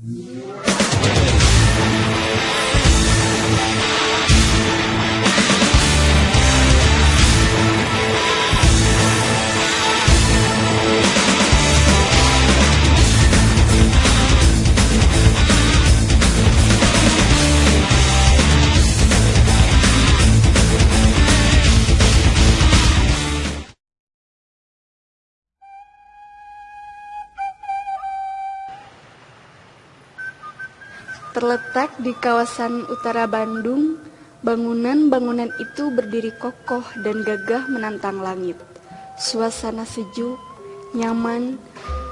Yeah. Terletak di kawasan utara Bandung, bangunan-bangunan itu berdiri kokoh dan gagah menantang langit. Suasana sejuk, nyaman,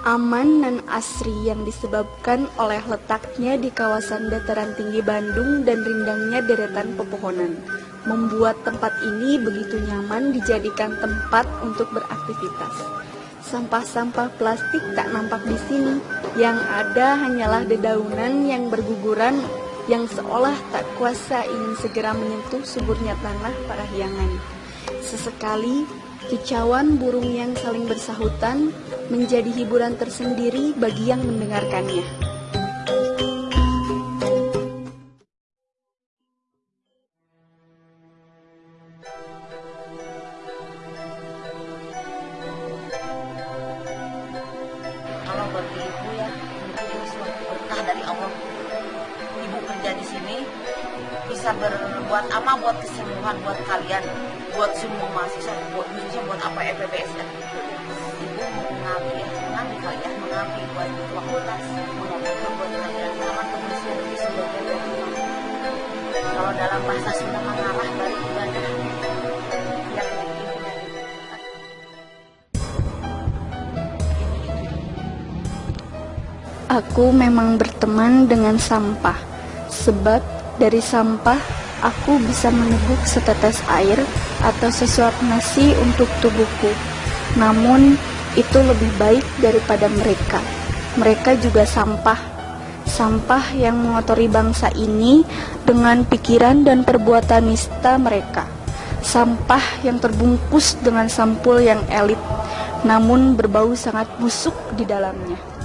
aman, dan asri yang disebabkan oleh letaknya di kawasan dataran tinggi Bandung dan rindangnya deretan pepohonan membuat tempat ini begitu nyaman dijadikan tempat untuk beraktivitas. Sampah-sampah plastik tak nampak di sini. Yang ada hanyalah dedaunan yang berguguran yang seolah tak kuasa ingin segera menyentuh suburnya tanah parahyangan. Sesekali, kicauan burung yang saling bersahutan menjadi hiburan tersendiri bagi yang mendengarkannya. Kerja di sini bisa berbuat apa buat kesembuhan buat kalian buat semua mahasiswa buat khususnya buat apa FPBS ya? Ibu mengabdi ya mengabdi kalian mengabdi buat fakultas mengabdi buat kalian sama kebersihan di sebagai kalau dalam bahasa Sunda mengarah dari ibadah. Aku memang berteman dengan sampah, sebab dari sampah aku bisa meneguk setetes air atau sesuap nasi untuk tubuhku. Namun, itu lebih baik daripada mereka. Mereka juga sampah, sampah yang mengotori bangsa ini dengan pikiran dan perbuatan nista mereka. Sampah yang terbungkus dengan sampul yang elit, namun berbau sangat busuk di dalamnya.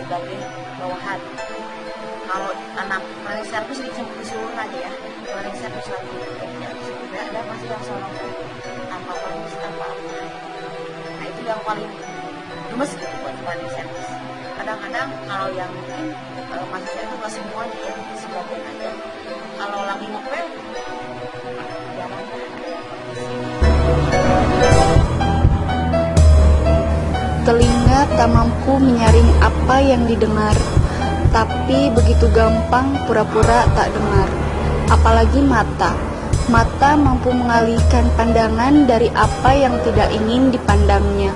Sebagai bawahan. Kalau anak running service di seluruh aja ya. Service lagi kerja sudah ada masih yang seorang tanpa permisi tanpa apa. Nah itu yang paling gemes gitu buat service kadang-kadang kalau yang mungkin uh, mahasiswa itu nggak semuanya ya sebagian aja kalau lagi ngepel Telinga tak mampu menyaring apa yang didengar, tapi begitu gampang pura-pura tak dengar. Apalagi mata. Mata mampu mengalihkan pandangan dari apa yang tidak ingin dipandangnya.